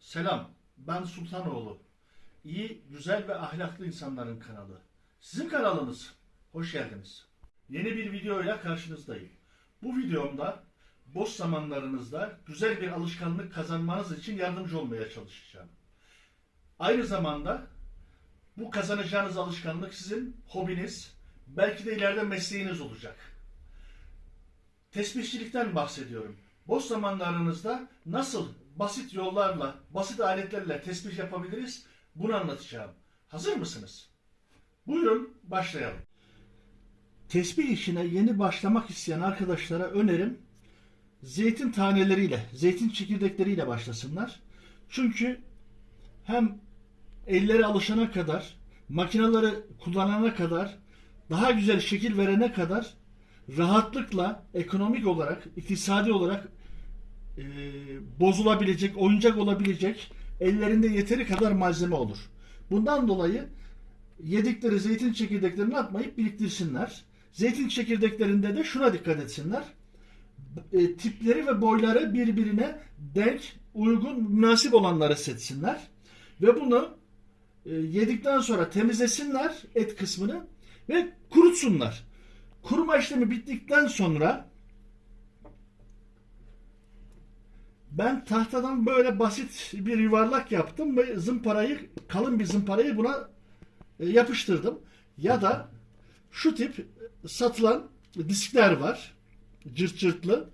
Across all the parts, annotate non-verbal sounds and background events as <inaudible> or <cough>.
Selam, ben Sultanoğlu. İyi, güzel ve ahlaklı insanların kanalı. Sizin kanalınız. Hoş geldiniz. Yeni bir videoyla karşınızdayım. Bu videomda boş zamanlarınızda güzel bir alışkanlık kazanmanız için yardımcı olmaya çalışacağım. Aynı zamanda bu kazanacağınız alışkanlık sizin hobiniz, belki de ileride mesleğiniz olacak. Tesbihçilikten bahsediyorum. Boş zamanlarınızda nasıl basit yollarla, basit aletlerle tesbih yapabiliriz bunu anlatacağım. Hazır mısınız? Buyurun başlayalım. Tesbih işine yeni başlamak isteyen arkadaşlara önerim zeytin taneleriyle, zeytin çekirdekleriyle başlasınlar. Çünkü hem elleri alışana kadar, makineleri kullanana kadar, daha güzel şekil verene kadar rahatlıkla ekonomik olarak, iktisadi olarak e, bozulabilecek, oyuncak olabilecek ellerinde yeteri kadar malzeme olur. Bundan dolayı yedikleri zeytin çekirdeklerini atmayıp biriktirsinler. Zeytin çekirdeklerinde de şuna dikkat etsinler. E, tipleri ve boyları birbirine denk, uygun, münasip olanları seçsinler. Ve bunu e, yedikten sonra temizlesinler et kısmını ve kurutsunlar. Kuruma işlemi bittikten sonra ben tahtadan böyle basit bir yuvarlak yaptım ve zımparayı kalın bir zımparayı buna e, yapıştırdım. Ya da şu tip satılan diskler var. Cırt cırtlı.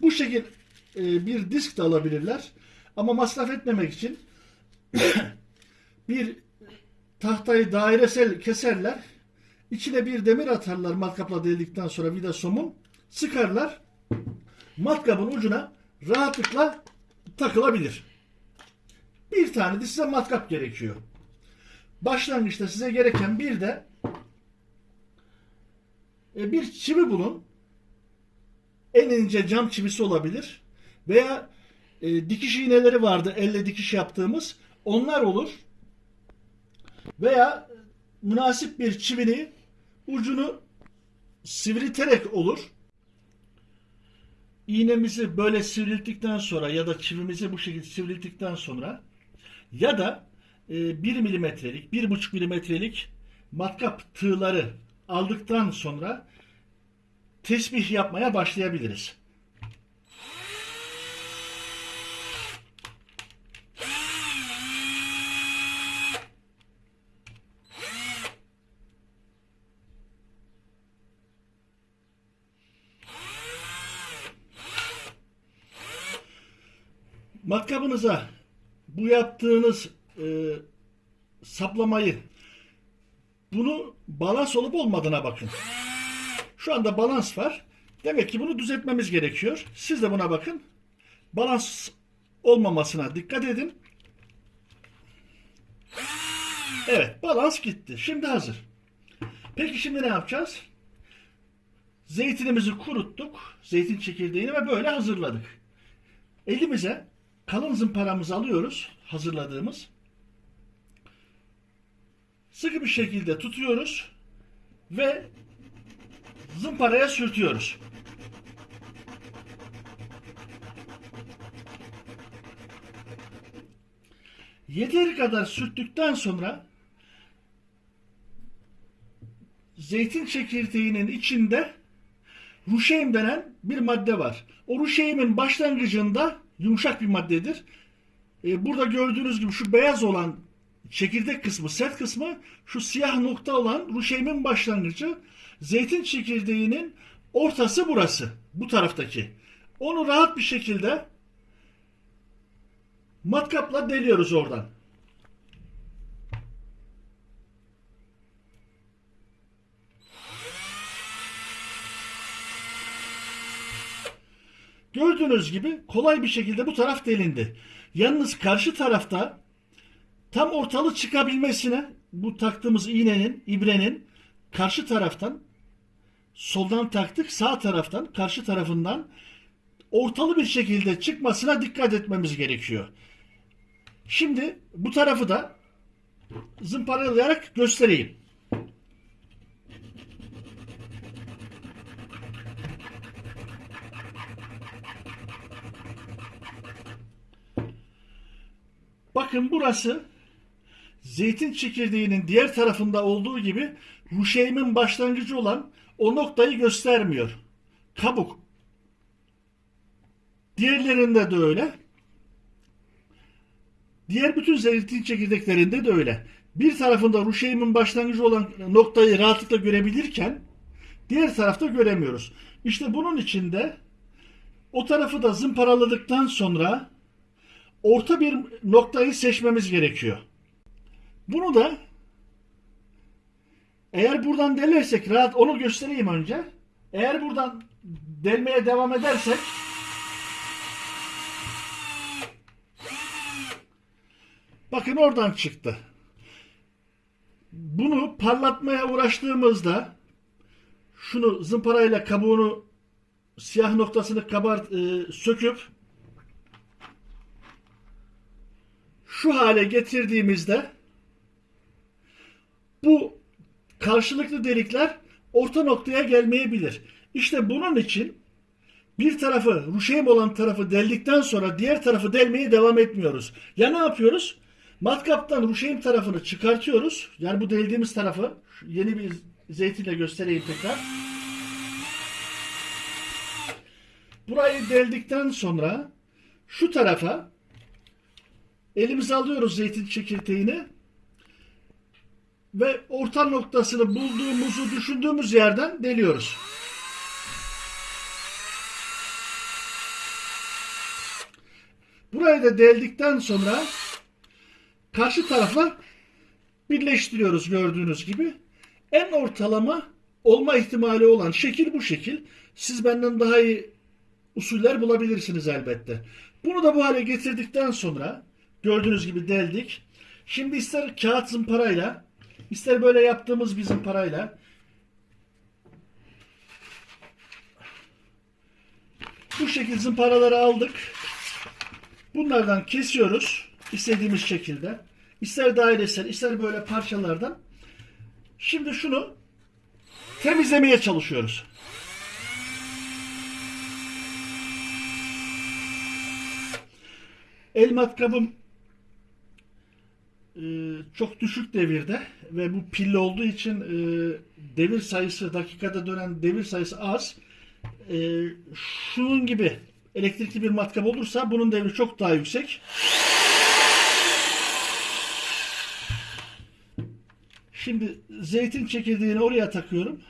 Bu şekil e, bir disk de alabilirler. Ama masraf etmemek için <coughs> bir tahtayı dairesel keserler. İçine bir demir atarlar matkapla deldikten sonra vida somun. Sıkarlar. Matkabın ucuna rahatlıkla takılabilir. Bir tane de size matkap gerekiyor. Başlangıçta size gereken bir de e, bir çivi bulun. En ince cam çivisi olabilir. Veya e, dikiş iğneleri vardı elle dikiş yaptığımız. Onlar olur. Veya münasip bir çivini ucunu sivrilterek olur. İğnemizi böyle sivrilttikten sonra ya da çivimizi bu şekilde sivrilttikten sonra ya da e, 1 milimetrelik, 1,5 milimetrelik matkap tığları aldıktan sonra tesbih yapmaya başlayabiliriz. Matkabınıza bu yaptığınız e, saplamayı bunu balans olup olmadığına bakın. Şu anda balans var. Demek ki bunu düzeltmemiz gerekiyor. Siz de buna bakın. Balans olmamasına dikkat edin. Evet, balans gitti. Şimdi hazır. Peki şimdi ne yapacağız? Zeytinimizi kuruttuk. Zeytin çekirdeğini ve böyle hazırladık. Elimize kalın zımparamızı alıyoruz. Hazırladığımız. Sıkı bir şekilde tutuyoruz. Ve zımparaya sürtüyoruz. Yeteri kadar sürttükten sonra zeytin çekirdeğinin içinde ruşeym denen bir madde var. O ruşeymin başlangıcında yumuşak bir maddedir. Ee, burada gördüğünüz gibi şu beyaz olan çekirdek kısmı, sert kısmı, şu siyah nokta olan ruşeymin başlangıcı. Zeytin çekirdeğinin ortası burası. Bu taraftaki. Onu rahat bir şekilde matkapla deliyoruz oradan. Gördüğünüz gibi kolay bir şekilde bu taraf delindi. Yalnız karşı tarafta tam ortalı çıkabilmesine bu taktığımız iğnenin, ibrenin karşı taraftan soldan taktık sağ taraftan karşı tarafından ortalı bir şekilde çıkmasına dikkat etmemiz gerekiyor. Şimdi bu tarafı da zımparalayarak göstereyim. Bakın burası zeytin çekirdeğinin diğer tarafında olduğu gibi ruşeymin başlangıcı olan o noktayı göstermiyor. Kabuk. Diğerlerinde de öyle. Diğer bütün zeytin çekirdeklerinde de öyle. Bir tarafında ruşeymin başlangıcı olan noktayı rahatlıkla görebilirken diğer tarafta göremiyoruz. İşte bunun içinde o tarafı da zımparaladıktan sonra orta bir noktayı seçmemiz gerekiyor. Bunu da eğer buradan delersek rahat onu göstereyim önce. Eğer buradan delmeye devam edersek bakın oradan çıktı. Bunu parlatmaya uğraştığımızda şunu zımparayla kabuğunu siyah noktasını kabart e, söküp şu hale getirdiğimizde bu karşılıklı delikler orta noktaya gelmeyebilir. İşte bunun için bir tarafı, ruşeym olan tarafı deldikten sonra diğer tarafı delmeye devam etmiyoruz. Ya ne yapıyoruz? Matkaptan ruşeym tarafını çıkartıyoruz. Yani bu deldiğimiz tarafı yeni bir zeytinle göstereyim tekrar. Burayı deldikten sonra şu tarafa elimize alıyoruz zeytin çekirdeğini ve orta noktasını bulduğumuzu düşündüğümüz yerden deliyoruz. Burayı da deldikten sonra karşı tarafa birleştiriyoruz gördüğünüz gibi. En ortalama olma ihtimali olan şekil bu şekil. Siz benden daha iyi usuller bulabilirsiniz elbette. Bunu da bu hale getirdikten sonra gördüğünüz gibi deldik. Şimdi ister kağıt zımparayla ister böyle yaptığımız bir zımparayla bu şekil zımparaları aldık. Bunlardan kesiyoruz istediğimiz şekilde. İster dairesel, ister böyle parçalardan. Şimdi şunu temizlemeye çalışıyoruz. El matkabım çok düşük devirde ve bu pilli olduğu için e, devir sayısı dakikada dönen devir sayısı az. E, şunun gibi elektrikli bir matkap olursa bunun devri çok daha yüksek. Şimdi zeytin çekirdeğini oraya takıyorum.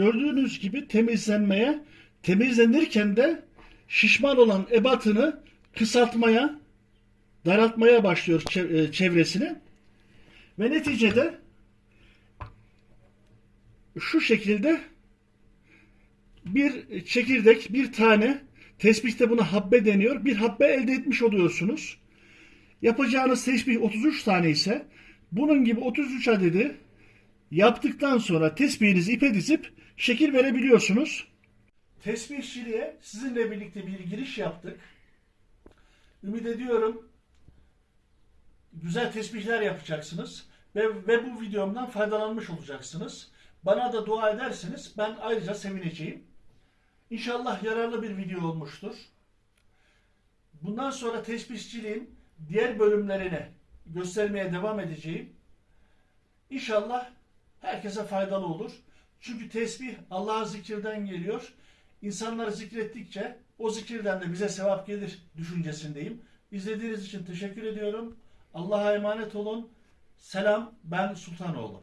Gördüğünüz gibi temizlenmeye, temizlenirken de şişman olan ebatını kısaltmaya, daraltmaya başlıyor e, çevresini. Ve neticede şu şekilde bir çekirdek, bir tane tesbihte buna habbe deniyor. Bir habbe elde etmiş oluyorsunuz. Yapacağınız tesbih 33 tane ise bunun gibi 33 adedi yaptıktan sonra tesbihinizi ipe dizip şekil verebiliyorsunuz. Tesbihçiliğe sizinle birlikte bir giriş yaptık. Ümit ediyorum güzel tesbihler yapacaksınız ve, ve bu videomdan faydalanmış olacaksınız. Bana da dua ederseniz ben ayrıca sevineceğim. İnşallah yararlı bir video olmuştur. Bundan sonra tesbihçiliğin diğer bölümlerini göstermeye devam edeceğim. İnşallah herkese faydalı olur. Çünkü tesbih Allah'a zikirden geliyor. İnsanları zikrettikçe o zikirden de bize sevap gelir düşüncesindeyim. İzlediğiniz için teşekkür ediyorum. Allah'a emanet olun. Selam ben Sultanoğlu.